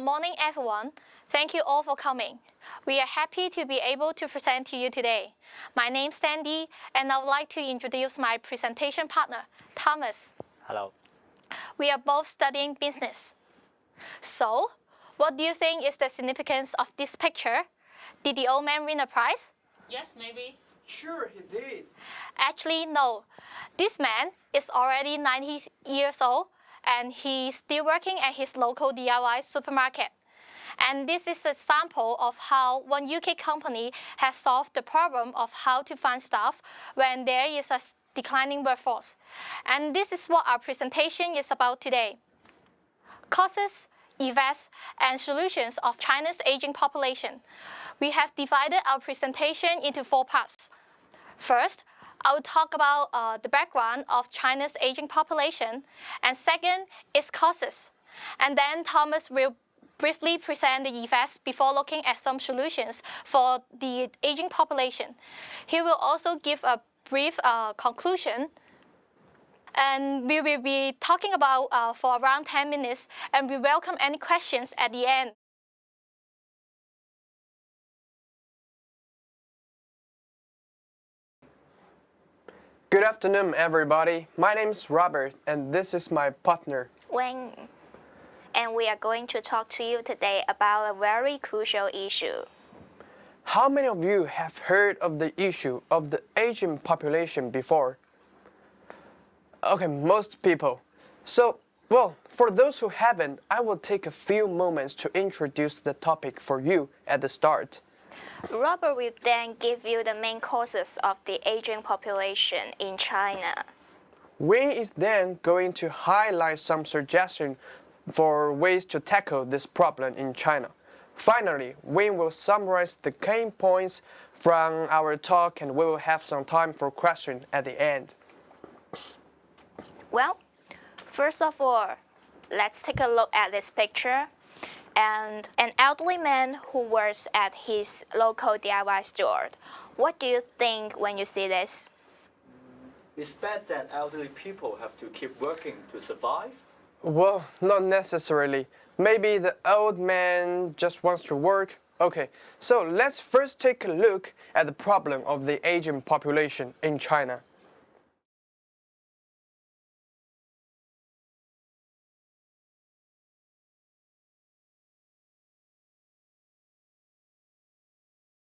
morning, everyone. Thank you all for coming. We are happy to be able to present to you today. My name is Sandy, and I would like to introduce my presentation partner, Thomas. Hello. We are both studying business. So, what do you think is the significance of this picture? Did the old man win a prize? Yes, maybe. Sure, he did. Actually, no. This man is already 90 years old and he's still working at his local DIY supermarket. And this is a sample of how one UK company has solved the problem of how to find staff when there is a declining workforce. And this is what our presentation is about today. Causes, effects, and solutions of China's aging population. We have divided our presentation into four parts. First, I will talk about uh, the background of China's aging population, and second its causes. And then Thomas will briefly present the effects before looking at some solutions for the aging population. He will also give a brief uh, conclusion and we will be talking about uh, for around 10 minutes and we welcome any questions at the end. Good afternoon, everybody. My name is Robert, and this is my partner. Wayne. And we are going to talk to you today about a very crucial issue. How many of you have heard of the issue of the aging population before? Okay, most people. So, well, for those who haven't, I will take a few moments to introduce the topic for you at the start. Robert will then give you the main causes of the aging population in China. Wayne is then going to highlight some suggestions for ways to tackle this problem in China. Finally, Wayne will summarize the key points from our talk and we will have some time for questions at the end. Well, first of all, let's take a look at this picture and an elderly man who works at his local DIY store. What do you think when you see this? It's bad that elderly people have to keep working to survive. Well, not necessarily. Maybe the old man just wants to work. Okay, so let's first take a look at the problem of the aging population in China.